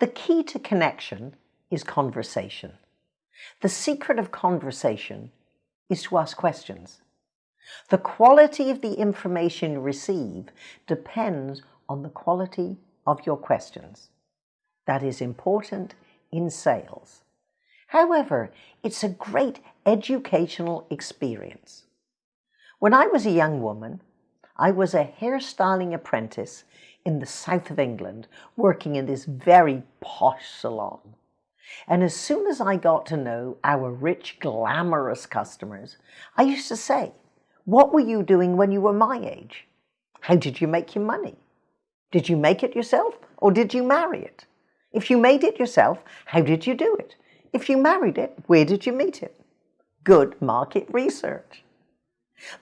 The key to connection is conversation. The secret of conversation is to ask questions. The quality of the information you receive depends on the quality of your questions. That is important in sales. However, it's a great educational experience. When I was a young woman, I was a hairstyling apprentice in the south of England, working in this very posh salon. And as soon as I got to know our rich, glamorous customers, I used to say, what were you doing when you were my age? How did you make your money? Did you make it yourself or did you marry it? If you made it yourself, how did you do it? If you married it, where did you meet it? Good market research.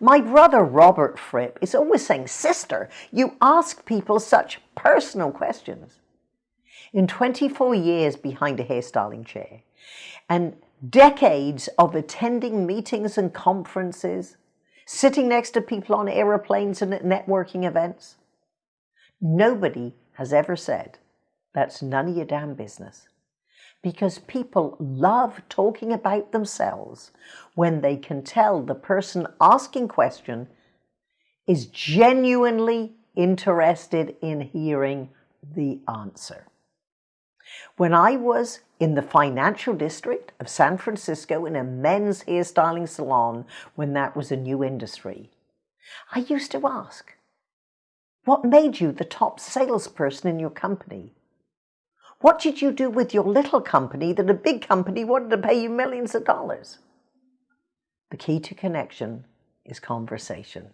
My brother Robert Fripp is always saying, Sister, you ask people such personal questions. In 24 years behind a hairstyling chair and decades of attending meetings and conferences, sitting next to people on aeroplanes and at networking events, nobody has ever said, that's none of your damn business because people love talking about themselves when they can tell the person asking question is genuinely interested in hearing the answer. When I was in the financial district of San Francisco in a men's hairstyling salon when that was a new industry, I used to ask, what made you the top salesperson in your company? What did you do with your little company that a big company wanted to pay you millions of dollars? The key to connection is conversation.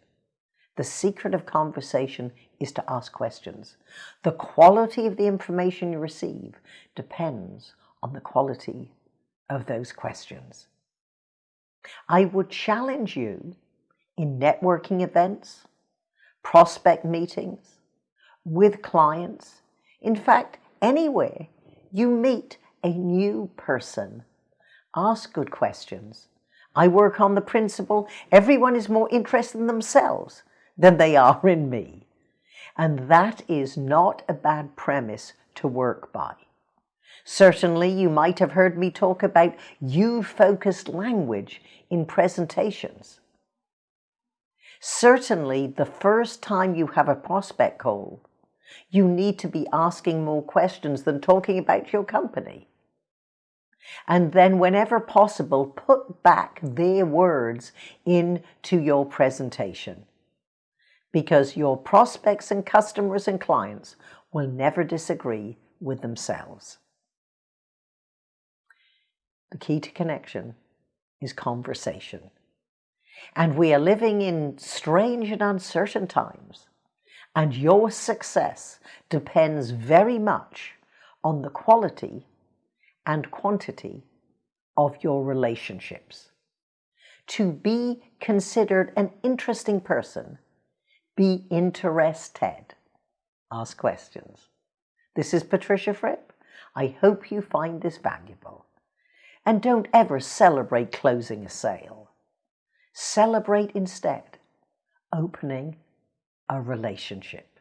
The secret of conversation is to ask questions. The quality of the information you receive depends on the quality of those questions. I would challenge you in networking events, prospect meetings, with clients, in fact, anywhere you meet a new person, ask good questions. I work on the principle everyone is more interested in themselves than they are in me. And that is not a bad premise to work by. Certainly, you might have heard me talk about you-focused language in presentations. Certainly, the first time you have a prospect call, you need to be asking more questions than talking about your company. And then whenever possible, put back their words into your presentation because your prospects and customers and clients will never disagree with themselves. The key to connection is conversation. And we are living in strange and uncertain times. And your success depends very much on the quality and quantity of your relationships. To be considered an interesting person, be interested. Ask questions. This is Patricia Fripp. I hope you find this valuable. And don't ever celebrate closing a sale. Celebrate instead opening a relationship.